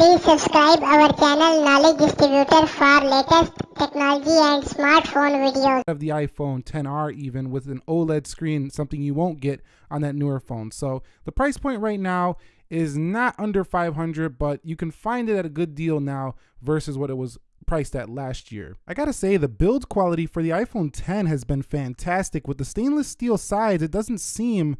Please subscribe our channel Knowledge Distributor for latest technology and smartphone videos. of the iPhone 10R even with an OLED screen, something you won't get on that newer phone. So the price point right now is not under 500, but you can find it at a good deal now versus what it was priced at last year. I gotta say the build quality for the iPhone 10 has been fantastic. With the stainless steel sides, it doesn't seem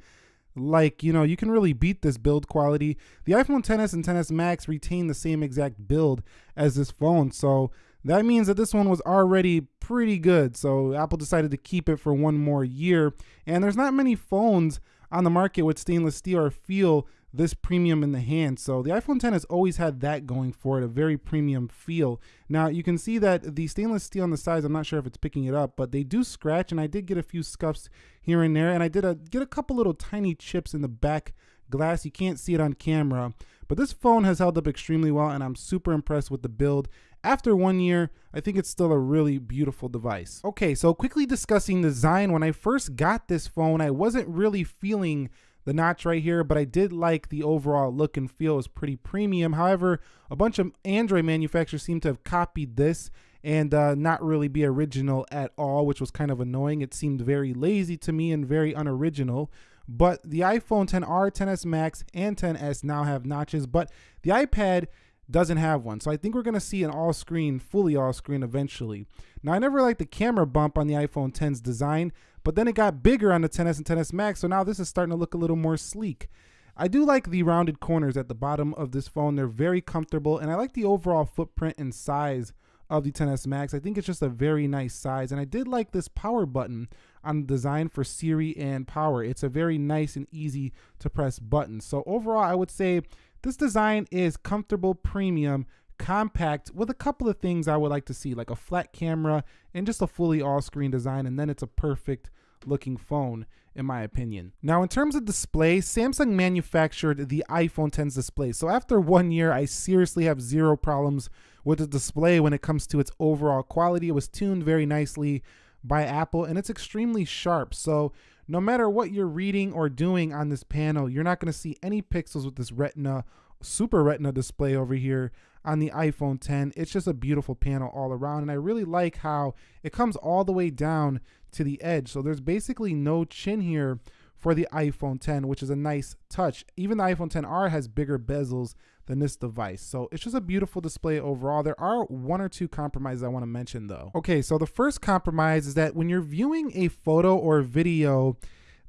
like you know you can really beat this build quality. The iphone 10s and 10s max retain the same exact build as this phone so that means that this one was already pretty good. So apple decided to keep it for one more year and there's not many phones on the market with stainless steel or feel this premium in the hand. So the iPhone 10 has always had that going for it, a very premium feel. Now you can see that the stainless steel on the sides, I'm not sure if it's picking it up, but they do scratch and I did get a few scuffs here and there and I did a, get a couple little tiny chips in the back glass. You can't see it on camera, but this phone has held up extremely well and I'm super impressed with the build. After one year, I think it's still a really beautiful device. Okay, so quickly discussing design. When I first got this phone, I wasn't really feeling the notch right here, but I did like the overall look and feel is pretty premium. However, a bunch of Android manufacturers seem to have copied this and uh, not really be original at all, which was kind of annoying. It seemed very lazy to me and very unoriginal. But the iPhone 10R, 10s Max, and 10s now have notches, but the iPad doesn't have one. So I think we're going to see an all screen, fully all screen eventually. Now, I never liked the camera bump on the iPhone 10's design, but then it got bigger on the 10s and 10s Max. So now this is starting to look a little more sleek. I do like the rounded corners at the bottom of this phone. They're very comfortable and I like the overall footprint and size of the 10s Max. I think it's just a very nice size. And I did like this power button on the design for Siri and power. It's a very nice and easy to press button. So overall, I would say this design is comfortable, premium, compact with a couple of things I would like to see, like a flat camera and just a fully all-screen design, and then it's a perfect looking phone in my opinion. Now in terms of display, Samsung manufactured the iPhone 10's display. So after one year, I seriously have zero problems with the display when it comes to its overall quality. It was tuned very nicely by Apple and it's extremely sharp. So no matter what you're reading or doing on this panel, you're not going to see any pixels with this Retina, Super Retina display over here on the iPhone 10. It's just a beautiful panel all around. And I really like how it comes all the way down to the edge. So there's basically no chin here for the iPhone 10, which is a nice touch. Even the iPhone 10R has bigger bezels than this device. So it's just a beautiful display overall. There are one or two compromises I want to mention though. Okay, so the first compromise is that when you're viewing a photo or video,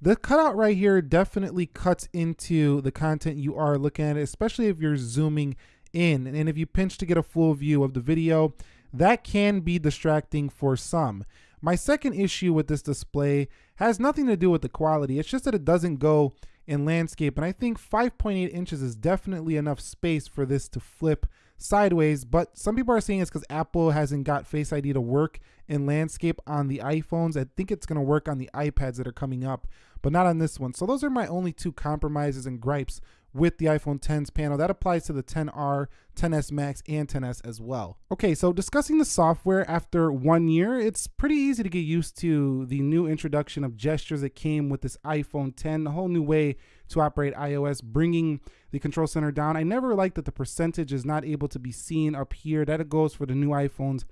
the cutout right here definitely cuts into the content you are looking at, especially if you're zooming in. And if you pinch to get a full view of the video, that can be distracting for some. My second issue with this display has nothing to do with the quality. It's just that it doesn't go in landscape. And I think 5.8 inches is definitely enough space for this to flip sideways. But some people are saying it's because Apple hasn't got Face ID to work in landscape on the iPhones. I think it's going to work on the iPads that are coming up, but not on this one. So those are my only two compromises and gripes with the iPhone 10's panel. That applies to the 10R, 10s Max, and 10s as well. Okay, so discussing the software after one year, it's pretty easy to get used to the new introduction of gestures that came with this iPhone 10, a whole new way to operate iOS, bringing the control center down. I never liked that the percentage is not able to be seen up here. That it goes for the new iPhones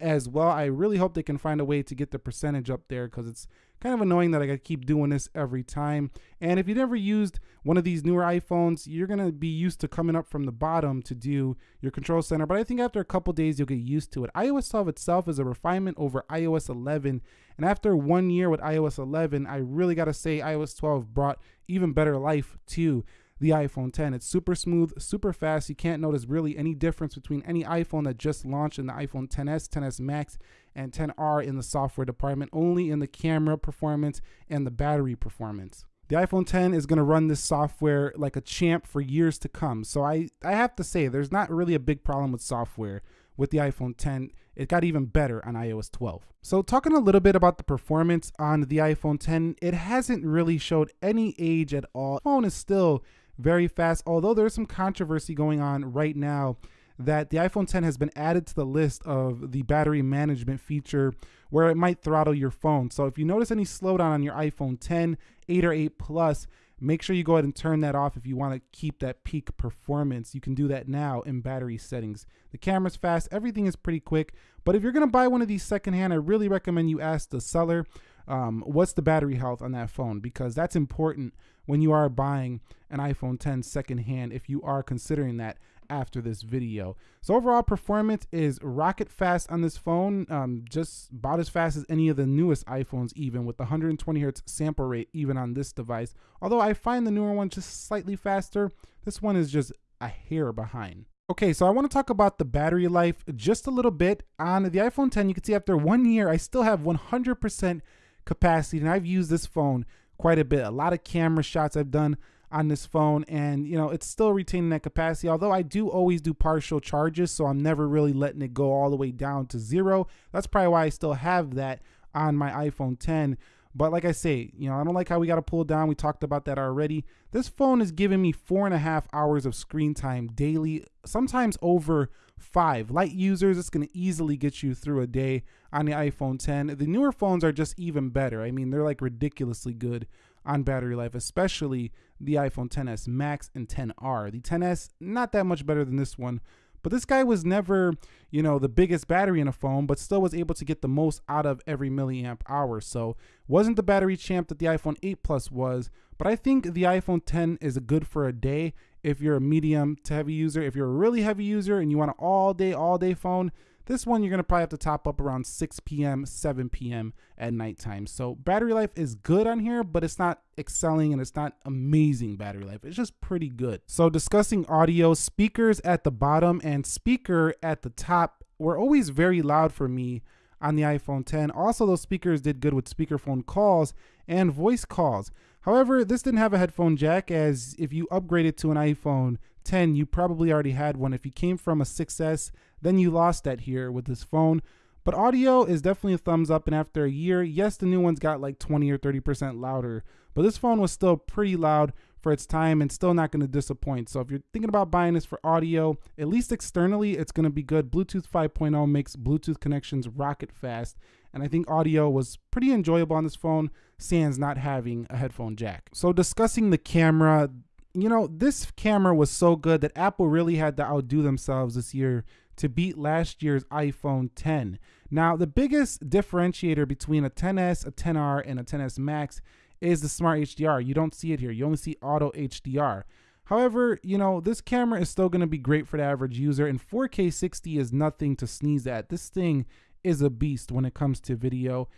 as well. I really hope they can find a way to get the percentage up there because it's kind of annoying that I gotta keep doing this every time. And if you never used one of these newer iPhones, you're gonna be used to coming up from the bottom to do your control center. But I think after a couple days, you'll get used to it. iOS 12 itself is a refinement over iOS 11. And after one year with iOS 11, I really gotta say iOS 12 brought even better life to the iPhone 10. It's super smooth, super fast. You can't notice really any difference between any iPhone that just launched in the iPhone 10s, 10s Max, and 10R in the software department, only in the camera performance and the battery performance. The iPhone 10 is going to run this software like a champ for years to come. So I, I have to say, there's not really a big problem with software with the iPhone 10. It got even better on iOS 12. So talking a little bit about the performance on the iPhone 10, it hasn't really showed any age at all. The phone is still very fast, although there's some controversy going on right now that the iPhone 10 has been added to the list of the battery management feature where it might throttle your phone. So if you notice any slowdown on your iPhone 10, 8 or 8 Plus, make sure you go ahead and turn that off if you want to keep that peak performance. You can do that now in battery settings. The camera's fast, everything is pretty quick. But if you're going to buy one of these secondhand, I really recommend you ask the seller um, what's the battery health on that phone because that's important when you are buying an iPhone 10 secondhand if you are considering that after this video. So overall performance is rocket fast on this phone, um, just about as fast as any of the newest iPhones even with the 120 hertz sample rate even on this device. Although I find the newer one just slightly faster, this one is just a hair behind. Okay, so I want to talk about the battery life just a little bit. On the iPhone 10, you can see after one year, I still have 100% capacity, and I've used this phone quite a bit. A lot of camera shots I've done on this phone and you know it's still retaining that capacity although I do always do partial charges so I'm never really letting it go all the way down to zero that's probably why I still have that on my iPhone 10 but like I say, you know, I don't like how we got to pull down. We talked about that already. This phone is giving me four and a half hours of screen time daily, sometimes over five. Light users, it's going to easily get you through a day on the iPhone 10. The newer phones are just even better. I mean, they're like ridiculously good on battery life, especially the iPhone 10s Max and 10R. The 10s, not that much better than this one, but this guy was never, you know, the biggest battery in a phone, but still was able to get the most out of every milliamp hour. So wasn't the battery champ that the iPhone 8 Plus was, but I think the iPhone 10 is good for a day if you're a medium to heavy user. If you're a really heavy user and you want an all day, all day phone, this one, you're to probably have to top up around 6 p.m., 7 p.m. at nighttime. So battery life is good on here, but it's not excelling and it's not amazing battery life. It's just pretty good. So discussing audio, speakers at the bottom and speaker at the top were always very loud for me on the iPhone 10. Also, those speakers did good with speakerphone calls and voice calls. However, this didn't have a headphone jack as if you upgraded to an iPhone 10, you probably already had one. If you came from a 6S, then you lost that here with this phone. But audio is definitely a thumbs up. And after a year, yes, the new ones got like 20 or 30% louder, but this phone was still pretty loud for its time and still not going to disappoint. So if you're thinking about buying this for audio, at least externally, it's going to be good. Bluetooth 5.0 makes Bluetooth connections rocket fast. And I think audio was pretty enjoyable on this phone, sans not having a headphone jack. So discussing the camera, you know, this camera was so good that Apple really had to outdo themselves this year to beat last year's iPhone 10. Now, the biggest differentiator between a 10s, a 10R, and a 10s Max is the Smart HDR. You don't see it here. You only see Auto HDR. However, you know, this camera is still going to be great for the average user, and 4K 60 is nothing to sneeze at. This thing is a beast when it comes to video.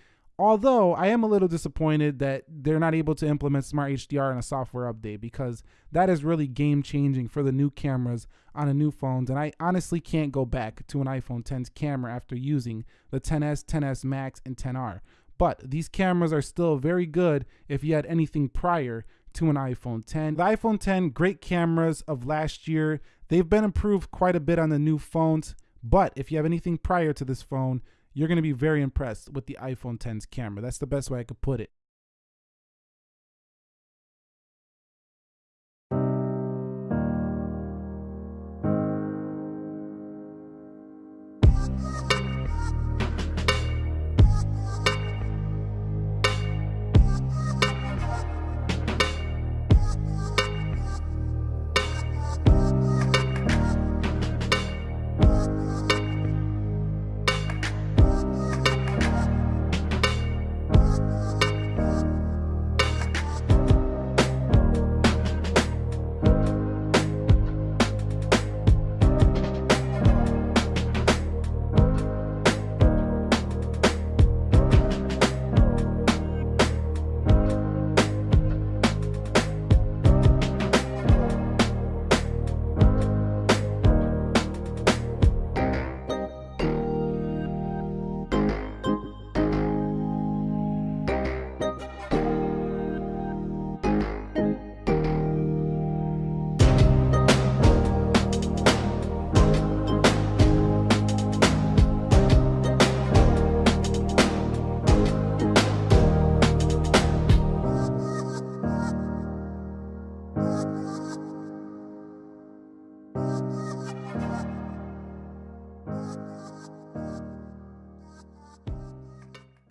Although I am a little disappointed that they're not able to implement Smart HDR in a software update because that is really game changing for the new cameras on the new phones. And I honestly can't go back to an iPhone 10's camera after using the 10s, 10s Max, and 10R. But these cameras are still very good if you had anything prior to an iPhone 10. The iPhone 10, great cameras of last year. They've been improved quite a bit on the new phones. But if you have anything prior to this phone, you're going to be very impressed with the iPhone 10's camera. That's the best way I could put it.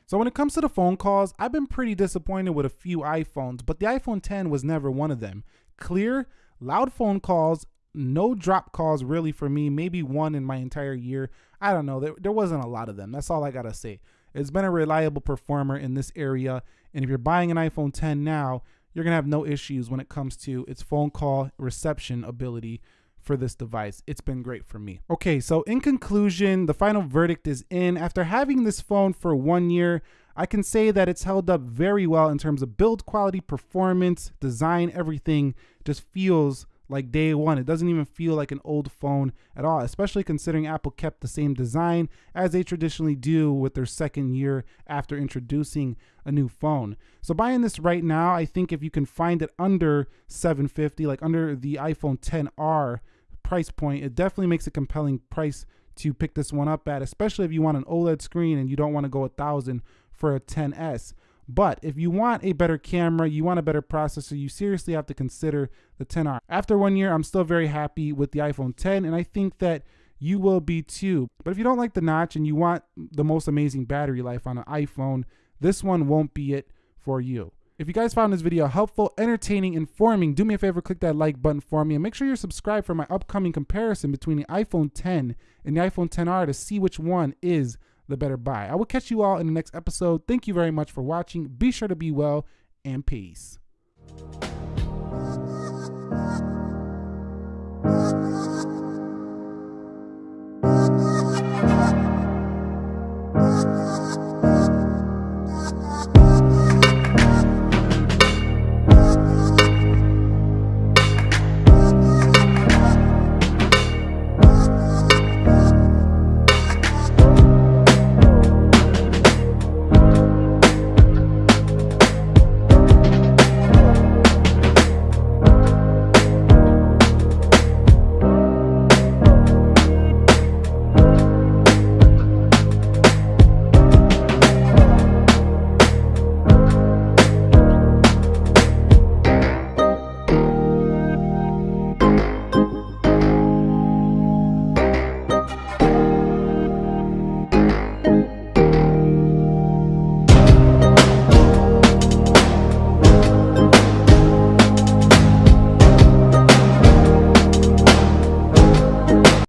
So when it comes to the phone calls, I've been pretty disappointed with a few iPhones, but the iPhone 10 was never one of them. Clear, loud phone calls, no drop calls really for me, maybe one in my entire year. I don't know. There, there wasn't a lot of them. That's all I got to say. It's been a reliable performer in this area. And if you're buying an iPhone 10 now, you're to have no issues when it comes to its phone call reception ability for this device. It's been great for me. Okay, so in conclusion, the final verdict is in. After having this phone for one year, I can say that it's held up very well in terms of build quality, performance, design, everything just feels like day one. It doesn't even feel like an old phone at all, especially considering Apple kept the same design as they traditionally do with their second year after introducing a new phone. So buying this right now, I think if you can find it under 750, like under the iPhone 10R price point, it definitely makes a compelling price to pick this one up at, especially if you want an OLED screen and you don't want to go a thousand for a 10s. But if you want a better camera, you want a better processor, you seriously have to consider the 10R. After one year, I'm still very happy with the iPhone 10, and I think that you will be too. But if you don't like the notch and you want the most amazing battery life on an iPhone, this one won't be it for you. If you guys found this video helpful, entertaining, informing, do me a favor, click that like button for me and make sure you're subscribed for my upcoming comparison between the iPhone 10 and the iPhone 10R to see which one is the better buy. I will catch you all in the next episode. Thank you very much for watching. Be sure to be well and peace.